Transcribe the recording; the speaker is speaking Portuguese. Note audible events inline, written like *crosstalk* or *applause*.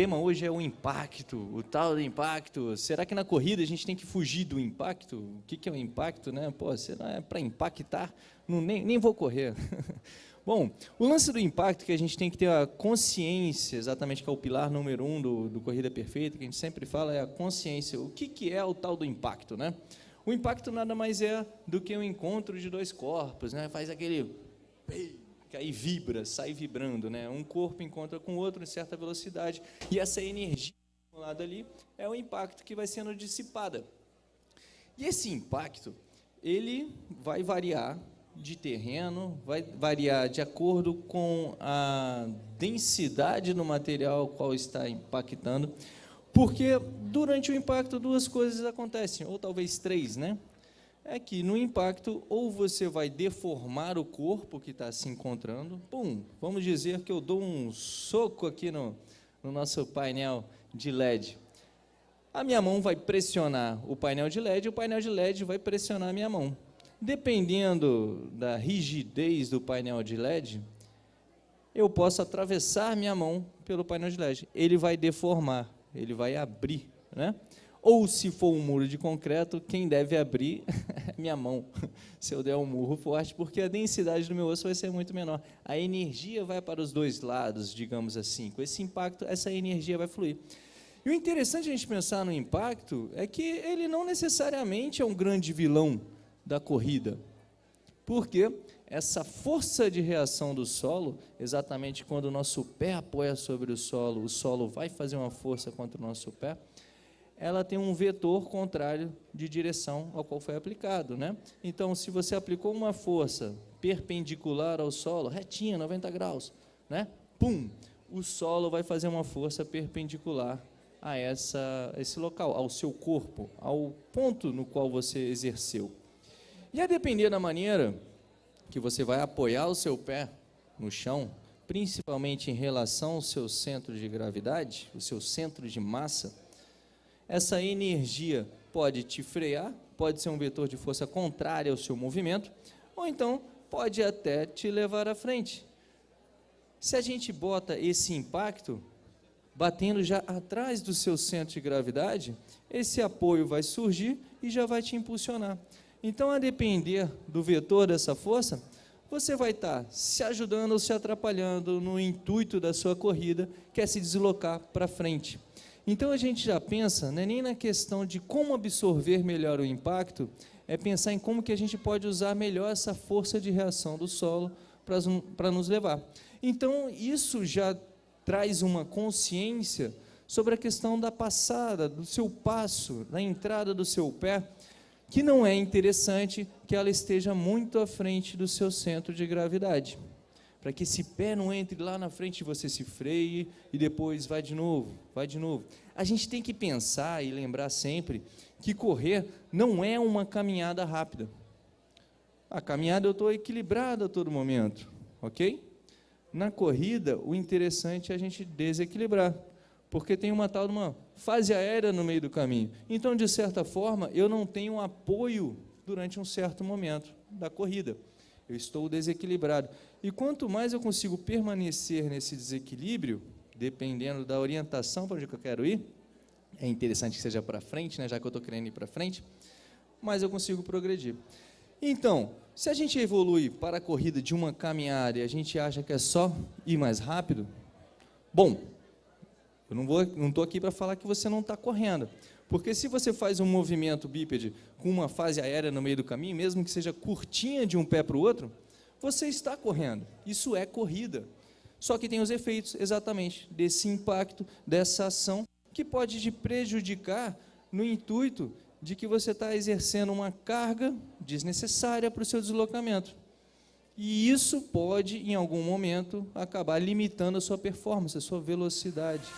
tema hoje é o impacto, o tal do impacto. Será que na corrida a gente tem que fugir do impacto? O que, que é o impacto, né? Pô, será é para impactar? Não, nem, nem vou correr. *laughs* Bom, o lance do impacto que a gente tem que ter a consciência, exatamente que é o pilar número um do, do Corrida Perfeita, que a gente sempre fala, é a consciência. O que, que é o tal do impacto, né? O impacto nada mais é do que o um encontro de dois corpos, né? Faz aquele que aí vibra, sai vibrando, né? Um corpo encontra com o outro em certa velocidade e essa energia acumulada ali é o impacto que vai sendo dissipada. E esse impacto, ele vai variar de terreno, vai variar de acordo com a densidade no material qual está impactando, porque durante o impacto duas coisas acontecem, ou talvez três, né? É que no impacto, ou você vai deformar o corpo que está se encontrando, pum, vamos dizer que eu dou um soco aqui no, no nosso painel de LED. A minha mão vai pressionar o painel de LED, o painel de LED vai pressionar a minha mão. Dependendo da rigidez do painel de LED, eu posso atravessar minha mão pelo painel de LED. Ele vai deformar, ele vai abrir, né? Ou se for um muro de concreto, quem deve abrir *laughs* *laughs* minha mão, *laughs* se eu der um murro forte, porque a densidade do meu osso vai ser muito menor. A energia vai para os dois lados, digamos assim. Com esse impacto, essa energia vai fluir. E o interessante a gente pensar no impacto é que ele não necessariamente é um grande vilão da corrida. Porque essa força de reação do solo, exatamente quando o nosso pé apoia sobre o solo, o solo vai fazer uma força contra o nosso pé, ela tem um vetor contrário de direção ao qual foi aplicado. Né? Então, se você aplicou uma força perpendicular ao solo, retinha, 90 graus, né? pum, o solo vai fazer uma força perpendicular a essa, esse local, ao seu corpo, ao ponto no qual você exerceu. E a depender da maneira que você vai apoiar o seu pé no chão, principalmente em relação ao seu centro de gravidade, o seu centro de massa, essa energia pode te frear, pode ser um vetor de força contrária ao seu movimento, ou então pode até te levar à frente. Se a gente bota esse impacto batendo já atrás do seu centro de gravidade, esse apoio vai surgir e já vai te impulsionar. Então, a depender do vetor dessa força, você vai estar se ajudando ou se atrapalhando no intuito da sua corrida, que é se deslocar para frente. Então a gente já pensa, né, nem na questão de como absorver melhor o impacto, é pensar em como que a gente pode usar melhor essa força de reação do solo para nos levar. Então isso já traz uma consciência sobre a questão da passada, do seu passo, da entrada do seu pé, que não é interessante que ela esteja muito à frente do seu centro de gravidade para que esse pé não entre lá na frente e você se freie e depois vai de novo, vai de novo. A gente tem que pensar e lembrar sempre que correr não é uma caminhada rápida. A caminhada eu estou equilibrado a todo momento, ok? Na corrida, o interessante é a gente desequilibrar, porque tem uma tal de uma fase aérea no meio do caminho. Então, de certa forma, eu não tenho apoio durante um certo momento da corrida. Eu estou desequilibrado. E quanto mais eu consigo permanecer nesse desequilíbrio, dependendo da orientação para onde eu quero ir, é interessante que seja para frente, né, já que eu estou querendo ir para frente, mas eu consigo progredir. Então, se a gente evolui para a corrida de uma caminhada e a gente acha que é só ir mais rápido, bom, eu não vou, não estou aqui para falar que você não está correndo, porque se você faz um movimento bípede com uma fase aérea no meio do caminho, mesmo que seja curtinha de um pé para o outro, você está correndo. Isso é corrida. Só que tem os efeitos exatamente desse impacto, dessa ação, que pode te prejudicar no intuito de que você está exercendo uma carga desnecessária para o seu deslocamento. E isso pode, em algum momento, acabar limitando a sua performance, a sua velocidade.